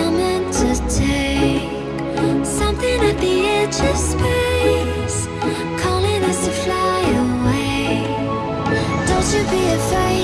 I'm meant to take. Something at the edge of space. Calling us to fly away. Don't you be afraid.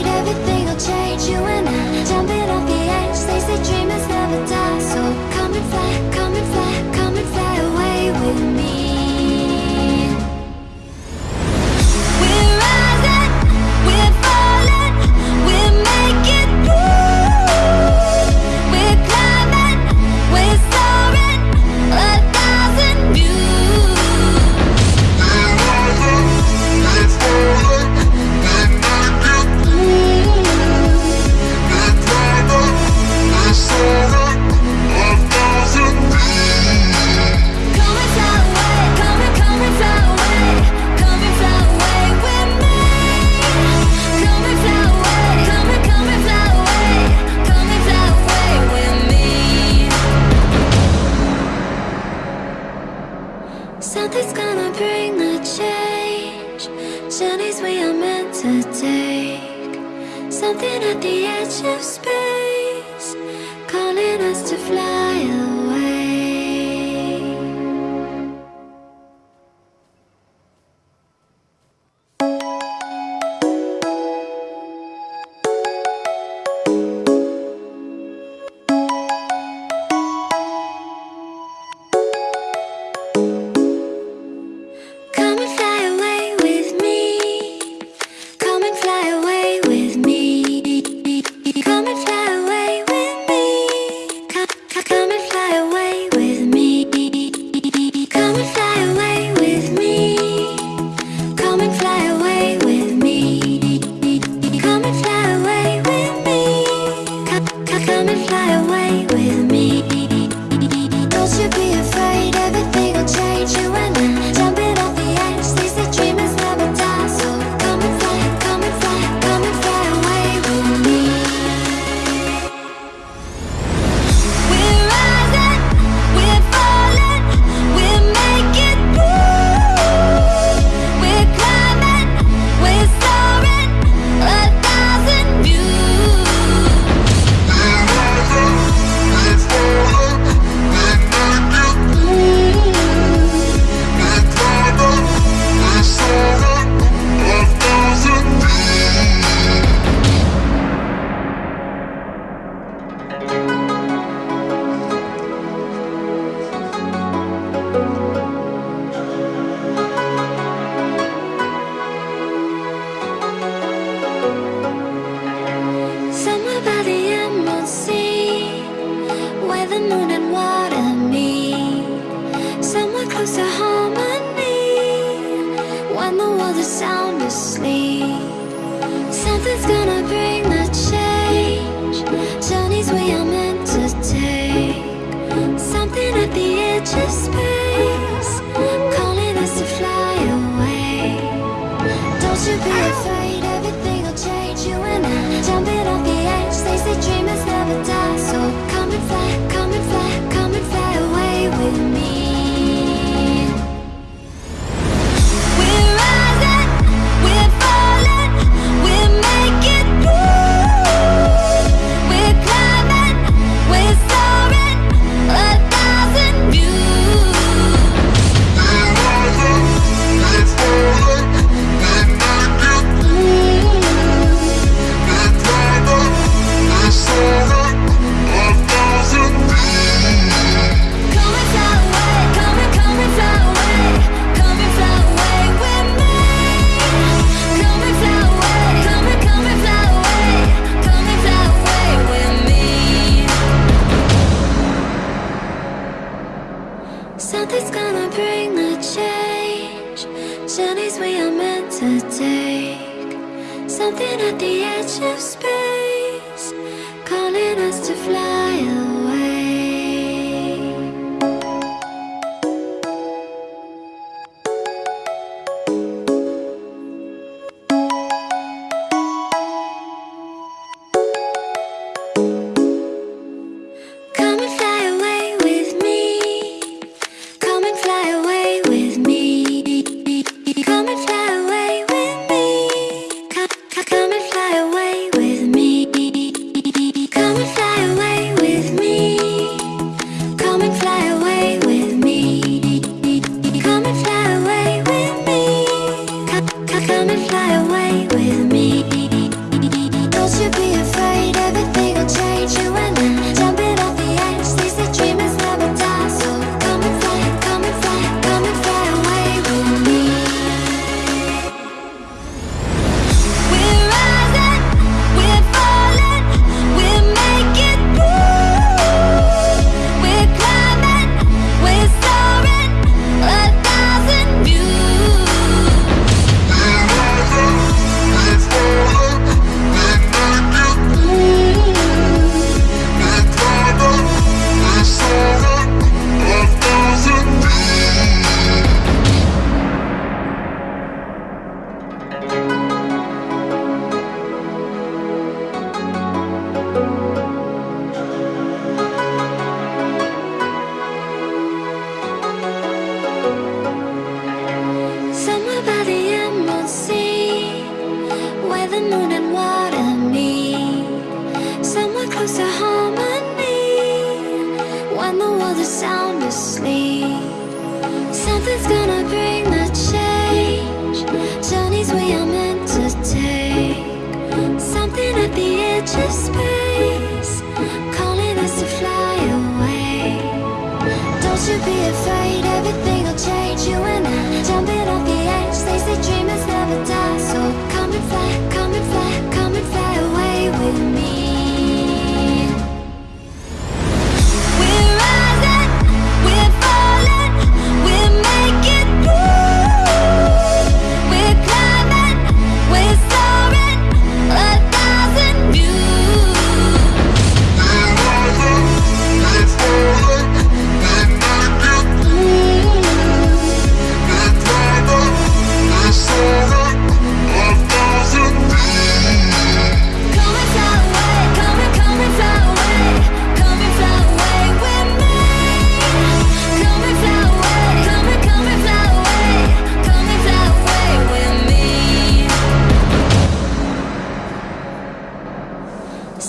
if I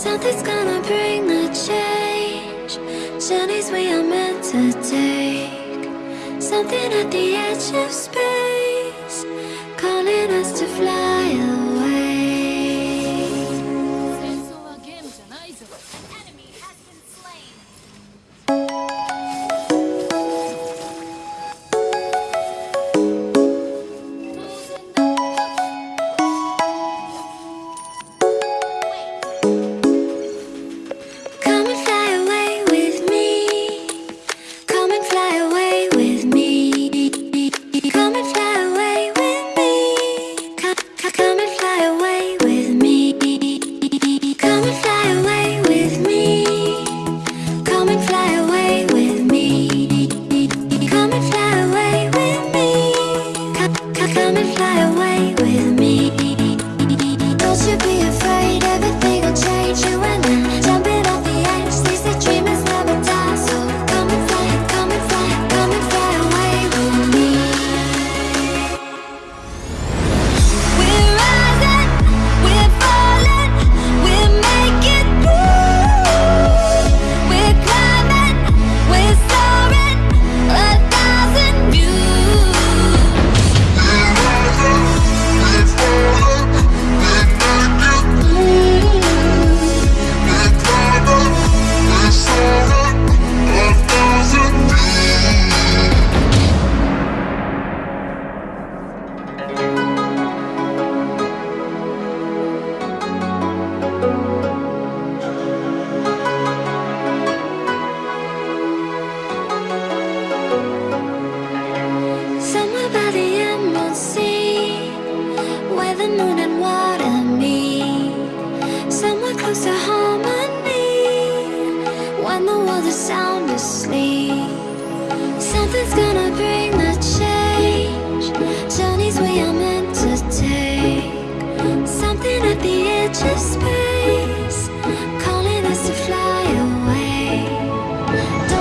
Something's gonna bring the change. Journeys we are meant to take. Something at the edge of space.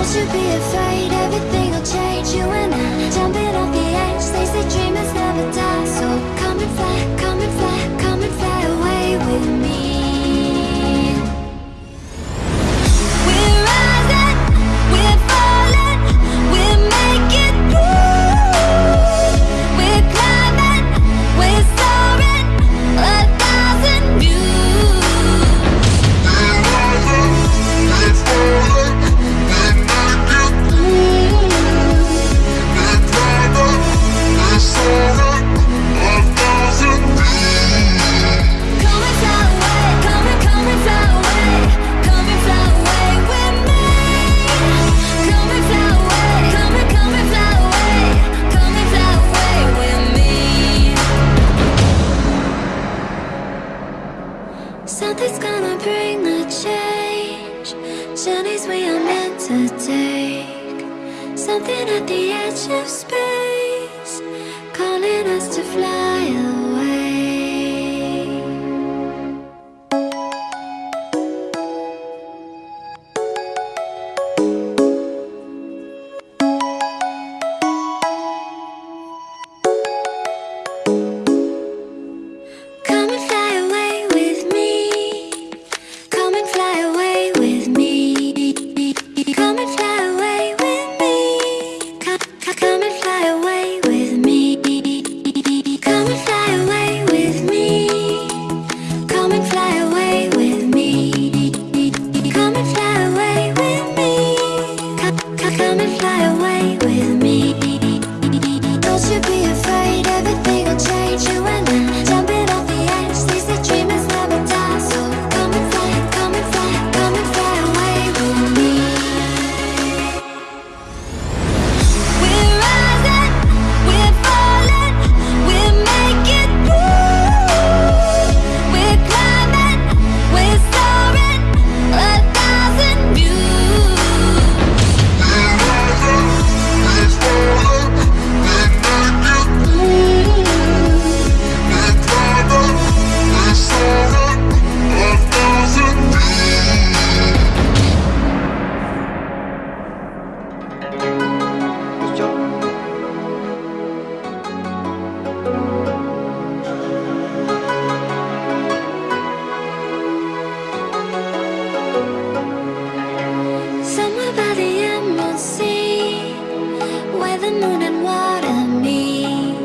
Don't you be afraid, everything will change. You and I, jumping off the edge, they say Something's gonna bring the change. Journeys we are meant to take. Something at the edge of space. the moon and water me.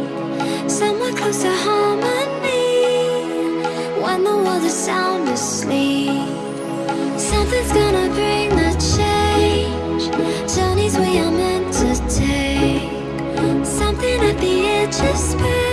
Somewhere close to harmony. When the world is sound asleep Something's gonna bring the change. Journeys we are meant to take. Something at the edge of space.